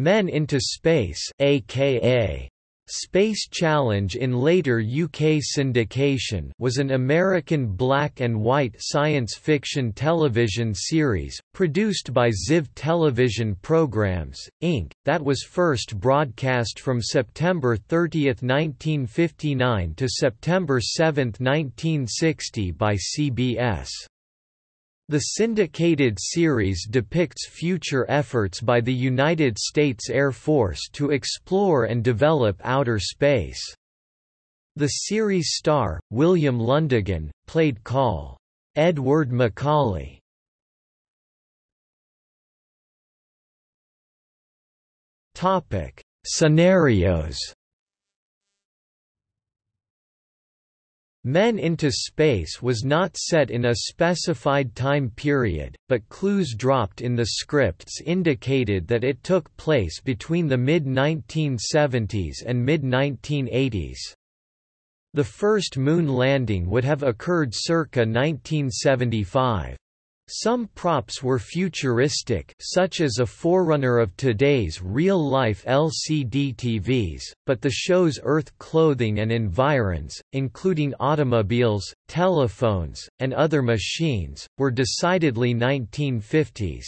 Men into Space aka Space Challenge in later UK syndication was an American black and white science fiction television series, produced by Ziv Television Programs, Inc., that was first broadcast from September 30, 1959 to September 7, 1960 by CBS. The syndicated series depicts future efforts by the United States Air Force to explore and develop outer space. The series star, William Lundigan, played Col. Edward McCauley. Scenarios Men into Space was not set in a specified time period, but clues dropped in the scripts indicated that it took place between the mid-1970s and mid-1980s. The first moon landing would have occurred circa 1975. Some props were futuristic such as a forerunner of today's real-life LCD TVs, but the show's Earth clothing and environs, including automobiles, telephones, and other machines, were decidedly 1950s.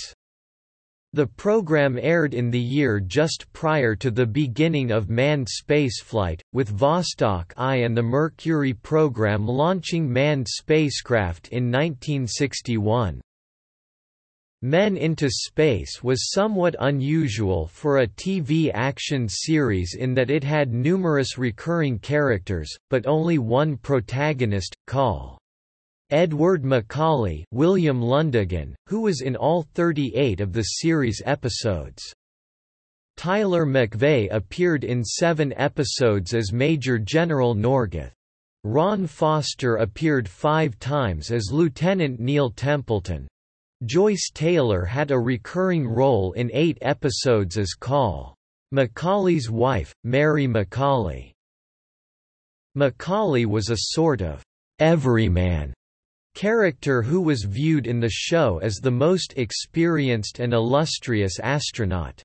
The program aired in the year just prior to the beginning of manned spaceflight, with Vostok I and the Mercury program launching manned spacecraft in 1961. Men into Space was somewhat unusual for a TV action series in that it had numerous recurring characters, but only one protagonist, Col. Edward McCauley William Lundigan, who was in all 38 of the series episodes. Tyler McVey appeared in seven episodes as Major General Norgath. Ron Foster appeared five times as Lieutenant Neil Templeton, Joyce Taylor had a recurring role in eight episodes as Col. McCauley's wife, Mary McCauley. McCauley was a sort of everyman character who was viewed in the show as the most experienced and illustrious astronaut.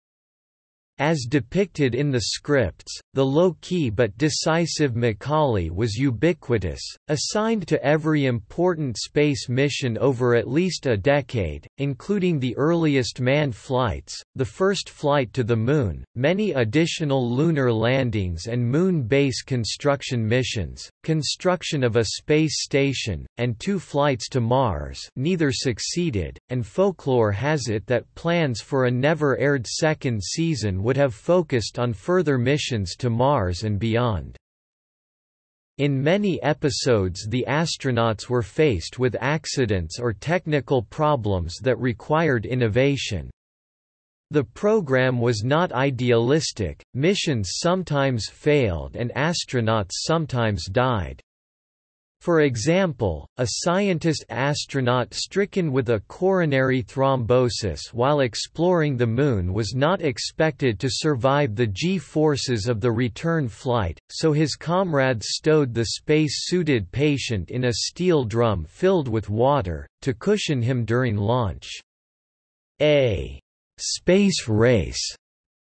As depicted in the scripts, the low-key but decisive McCauley was ubiquitous, assigned to every important space mission over at least a decade, including the earliest manned flights, the first flight to the Moon, many additional lunar landings and Moon base construction missions, construction of a space station, and two flights to Mars. Neither succeeded, and folklore has it that plans for a never-aired second season would have focused on further missions to Mars and beyond. In many episodes the astronauts were faced with accidents or technical problems that required innovation. The program was not idealistic, missions sometimes failed and astronauts sometimes died. For example, a scientist astronaut stricken with a coronary thrombosis while exploring the Moon was not expected to survive the G-forces of the return flight, so his comrades stowed the space-suited patient in a steel drum filled with water, to cushion him during launch. A space race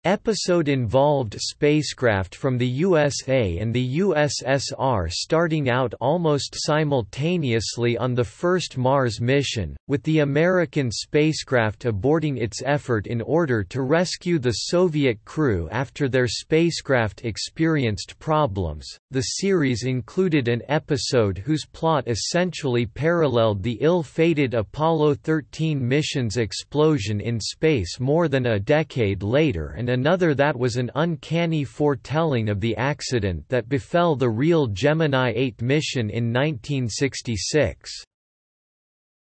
Episode involved spacecraft from the USA and the USSR starting out almost simultaneously on the first Mars mission, with the American spacecraft aborting its effort in order to rescue the Soviet crew after their spacecraft experienced problems. The series included an episode whose plot essentially paralleled the ill-fated Apollo 13 mission's explosion in space more than a decade later and another that was an uncanny foretelling of the accident that befell the real Gemini 8 mission in 1966.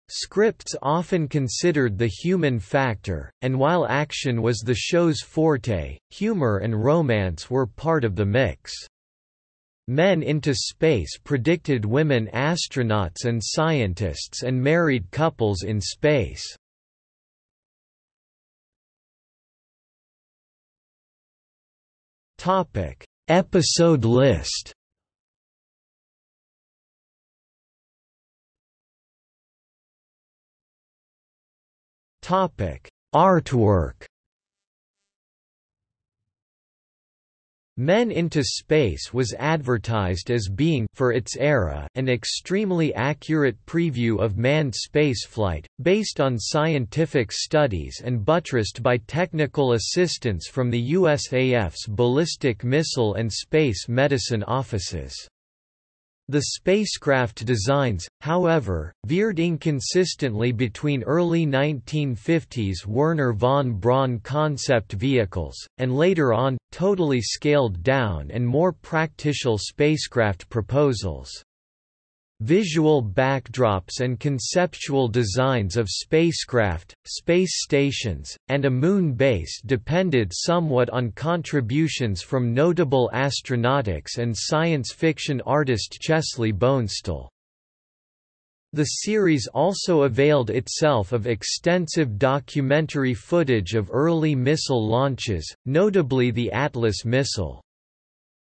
Scripts often considered the human factor, and while action was the show's forte, humor and romance were part of the mix. Men into Space predicted women astronauts and scientists and married couples in space. Topic: Episode list. Topic: Artwork. Men into Space was advertised as being for its era an extremely accurate preview of manned spaceflight, based on scientific studies and buttressed by technical assistance from the USAF's ballistic missile and space medicine offices. The spacecraft designs, however, veered inconsistently between early 1950s Wernher von Braun concept vehicles, and later on, totally scaled down and more practical spacecraft proposals. Visual backdrops and conceptual designs of spacecraft, space stations, and a moon base depended somewhat on contributions from notable astronautics and science fiction artist Chesley Bonestell. The series also availed itself of extensive documentary footage of early missile launches, notably the Atlas missile.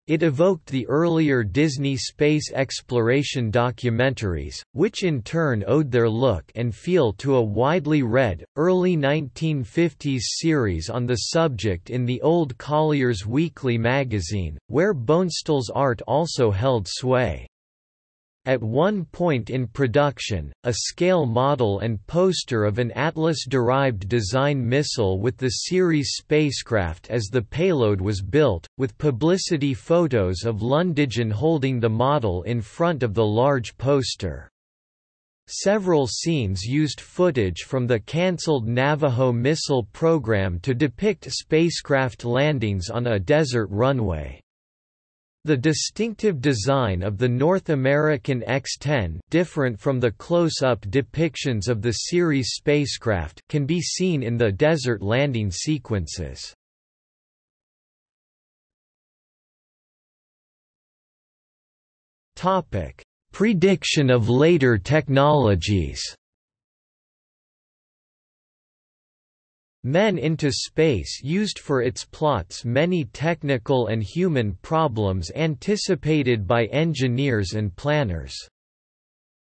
It evoked the earlier Disney space exploration documentaries, which in turn owed their look and feel to a widely read, early 1950s series on the subject in the Old Collier's Weekly magazine, where Bonestell's art also held sway. At one point in production, a scale model and poster of an Atlas-derived design missile with the series spacecraft as the payload was built, with publicity photos of Lundigan holding the model in front of the large poster. Several scenes used footage from the cancelled Navajo missile program to depict spacecraft landings on a desert runway. The distinctive design of the North American X-10 different from the close-up depictions of the series spacecraft can be seen in the desert landing sequences. Prediction of later technologies Men into Space used for its plots many technical and human problems anticipated by engineers and planners.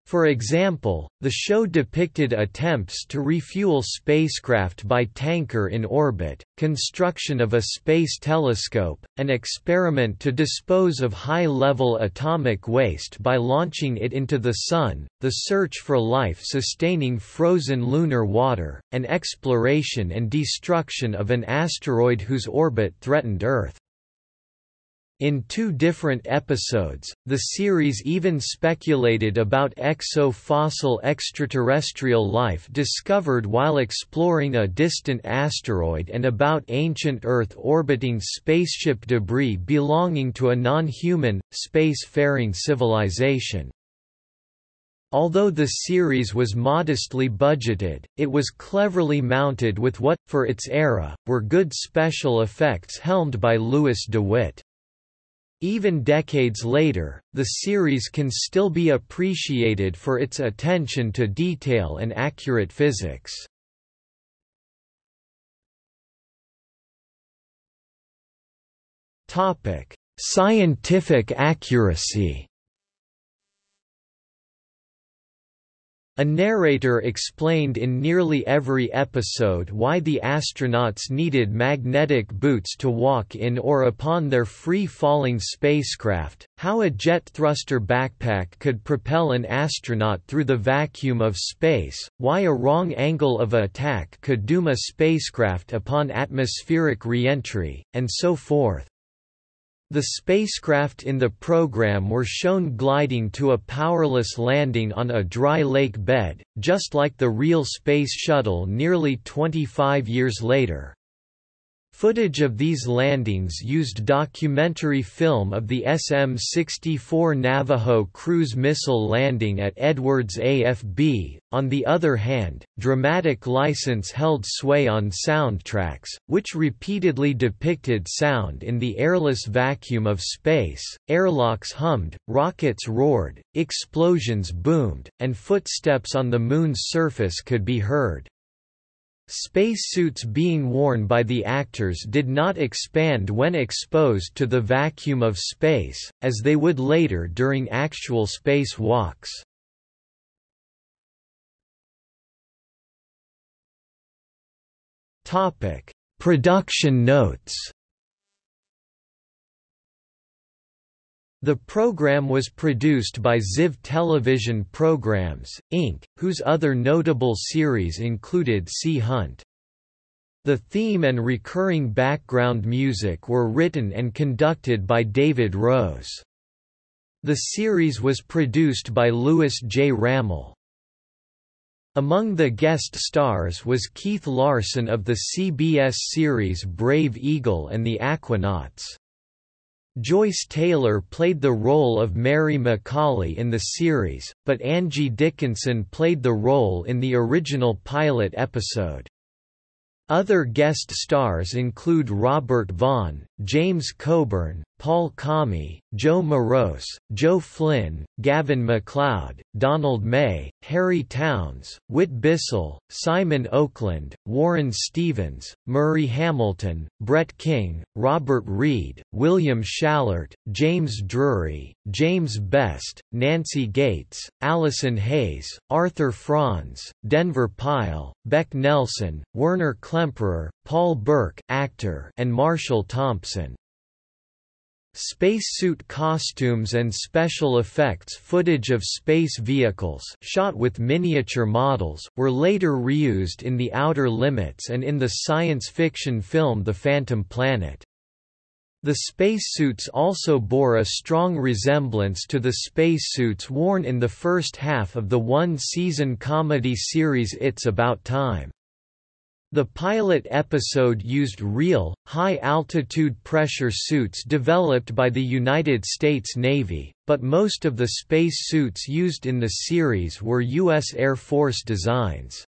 For example, the show depicted attempts to refuel spacecraft by tanker in orbit, construction of a space telescope, an experiment to dispose of high-level atomic waste by launching it into the Sun, the search for life-sustaining frozen lunar water, and exploration and destruction of an asteroid whose orbit threatened Earth. In two different episodes, the series even speculated about exo-fossil extraterrestrial life discovered while exploring a distant asteroid and about ancient Earth orbiting spaceship debris belonging to a non-human, space-faring civilization. Although the series was modestly budgeted, it was cleverly mounted with what, for its era, were good special effects helmed by Louis DeWitt. Even decades later, the series can still be appreciated for its attention to detail and accurate physics. Topic: Scientific accuracy A narrator explained in nearly every episode why the astronauts needed magnetic boots to walk in or upon their free-falling spacecraft, how a jet thruster backpack could propel an astronaut through the vacuum of space, why a wrong angle of attack could doom a spacecraft upon atmospheric reentry, and so forth. The spacecraft in the program were shown gliding to a powerless landing on a dry lake bed, just like the real Space Shuttle nearly 25 years later. Footage of these landings used documentary film of the SM-64 Navajo cruise missile landing at Edwards AFB. On the other hand, dramatic license held sway on soundtracks, which repeatedly depicted sound in the airless vacuum of space. Airlocks hummed, rockets roared, explosions boomed, and footsteps on the moon's surface could be heard. Spacesuits being worn by the actors did not expand when exposed to the vacuum of space, as they would later during actual space walks. Production notes The program was produced by Ziv Television Programs, Inc., whose other notable series included Sea Hunt. The theme and recurring background music were written and conducted by David Rose. The series was produced by Louis J. Rachmil. Among the guest stars was Keith Larsen of the CBS series Brave Eagle and the Aquanauts. Joyce Taylor played the role of Mary McCauley in the series, but Angie Dickinson played the role in the original pilot episode. Other guest stars include Robert Vaughn, James Coburn, Paul Comi, Joe Maross, Joe Flynn, Gavin MacLeod, Donald May, Harry Townes, Whit Bissell, Simon Oakland, Warren Stevens, Murray Hamilton, Brett King, Robert Reed, William Schallert, James Drury, James Best, Nancy Gates, Allison Hayes, Arthur Franz, Denver Pyle, Beck Nelson, Werner Klemperer, Paul Burke actor, and Marshall Thompson. Spacesuit costumes and special effects footage of space vehicles shot with miniature models, were later reused in The Outer Limits and in the science fiction film The Phantom Planet. The spacesuits also bore a strong resemblance to the spacesuits worn in the first half of the one-season comedy series It's About Time. The pilot episode used real, high-altitude pressure suits developed by the United States Navy, but most of the space suits used in the series were U.S. Air Force designs.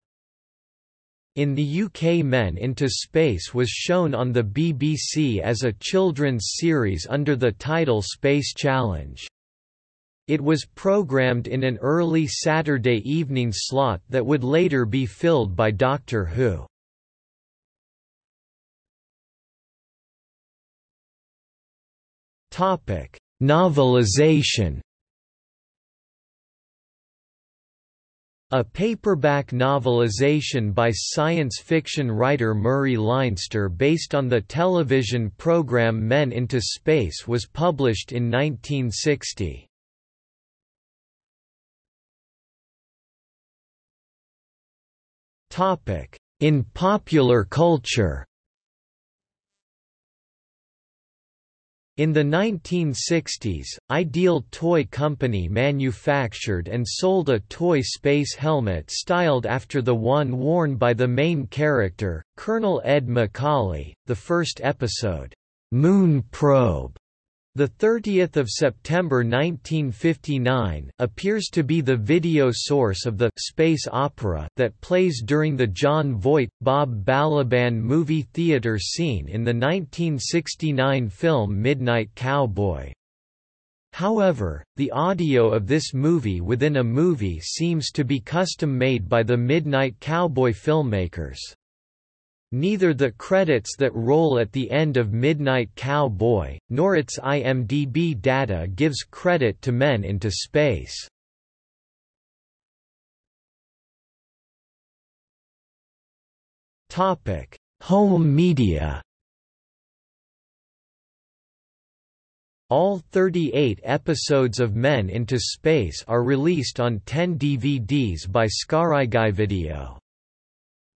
In the UK Men into Space was shown on the BBC as a children's series under the title Space Challenge. It was programmed in an early Saturday evening slot that would later be filled by Doctor Who. Topic: Novelization. A paperback novelization by science fiction writer Murray Leinster based on the television program Men into Space was published in 1960. In popular culture In the 1960s, Ideal Toy Company manufactured and sold a toy space helmet styled after the one worn by the main character, Colonel Ed McCauley. The first episode, Moon Probe, the 30th of September 1959 appears to be the video source of the space opera that plays during the Jon Voight Bob Balaban movie theater scene in the 1969 film Midnight Cowboy. However, the audio of this movie within a movie seems to be custom made by the Midnight Cowboy filmmakers. Neither the credits that roll at the end of Midnight Cowboy, nor its IMDb data gives credit to Men into Space. Home media All 38 episodes of Men into Space are released on 10 DVDs by Skarigai Video.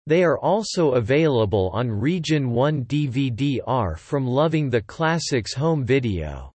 They are also available on Region 1 DVD-R from Loving the Classics home video.